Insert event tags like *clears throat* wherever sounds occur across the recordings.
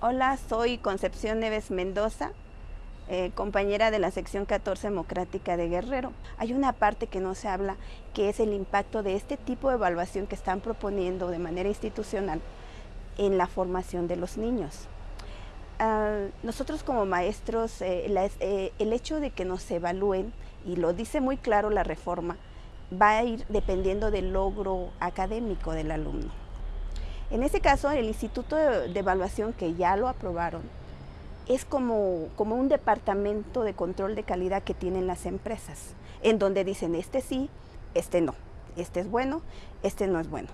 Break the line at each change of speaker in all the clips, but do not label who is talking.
Hola, soy Concepción Neves Mendoza, eh, compañera de la sección 14 democrática de Guerrero. Hay una parte que no se habla, que es el impacto de este tipo de evaluación que están proponiendo de manera institucional en la formación de los niños. Ah, nosotros como maestros, eh, eh, el hecho de que nos evalúen, y lo dice muy claro la reforma, va a ir dependiendo del logro académico del alumno. En ese caso, el Instituto de, Evaluación, que ya lo aprobaron, es como, como un departamento de control de calidad que tienen las empresas, en donde dicen este sí, este no, este es bueno, este no es bueno.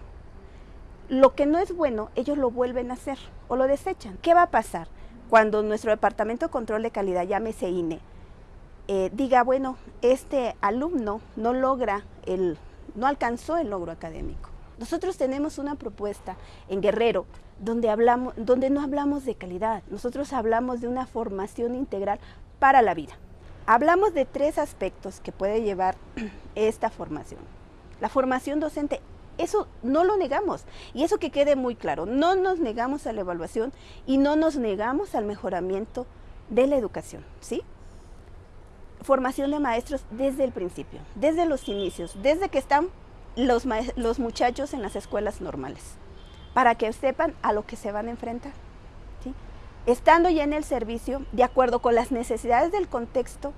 Lo que no es bueno, ellos lo vuelven a hacer o lo desechan. ¿Qué va a pasar cuando nuestro departamento de control de calidad, llámese INE, eh, diga, bueno, este alumno no logra el, no alcanzó el logro académico? Nosotros tenemos una propuesta en Guerrero donde, hablamos, donde no hablamos de calidad, nosotros hablamos de una formación integral para la vida. Hablamos de tres aspectos que puede llevar *clears throat* esta formación. La formación docente, eso no lo negamos y eso que quede muy claro, no nos negamos a la evaluación y no nos negamos al mejoramiento de la educación, ¿sí? Formación de maestros desde el principio, desde los inicios, desde que están los, los muchachos en las escuelas normales, para que sepan a lo que se van a enfrentar. Estando ya en el servicio, de acuerdo con las necesidades del contexto,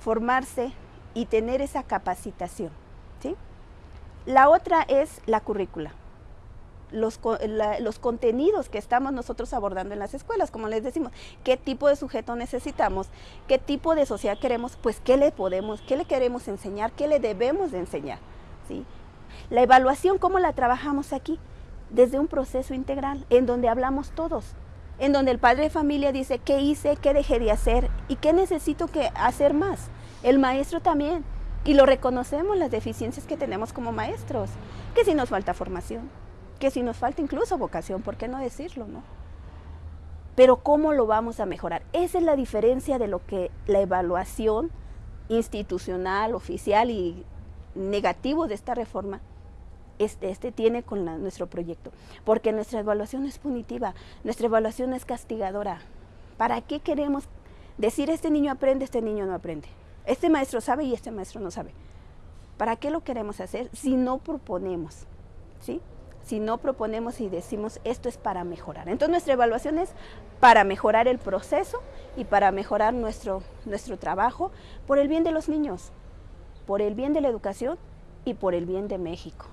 formarse y tener esa capacitación. ¿sí? La otra es la currícula. Los, los, contenidos que estamos nosotros abordando en las escuelas, como les decimos, qué tipo de sujeto necesitamos, qué tipo de sociedad queremos, pues qué le podemos, qué le queremos enseñar, qué le debemos de enseñar. La evaluación, ¿cómo la trabajamos aquí? Desde un proceso integral, en donde hablamos todos, en donde el padre de familia dice qué hice, qué dejé de hacer y qué necesito que hacer más. El maestro también. Y lo reconocemos las deficiencias que tenemos como maestros, que si nos falta formación, que si nos falta incluso vocación, ¿por qué no decirlo, no? Pero ¿cómo lo vamos a mejorar? Esa es la diferencia de lo que la evaluación institucional, oficial y negativo de esta reforma este, este tiene con nuestro proyecto. Porque nuestra evaluación es punitiva, nuestra evaluación es castigadora. ¿Para qué queremos decir este niño aprende, este niño no aprende? Este maestro sabe y este maestro no sabe. ¿Para qué lo queremos hacer si no proponemos? ¿Sí? Si no proponemos y decimos esto es para mejorar. Entonces nuestra evaluación es para mejorar el proceso y para mejorar nuestro, nuestro trabajo por el bien de los niños, por el bien de la educación y por el bien de México.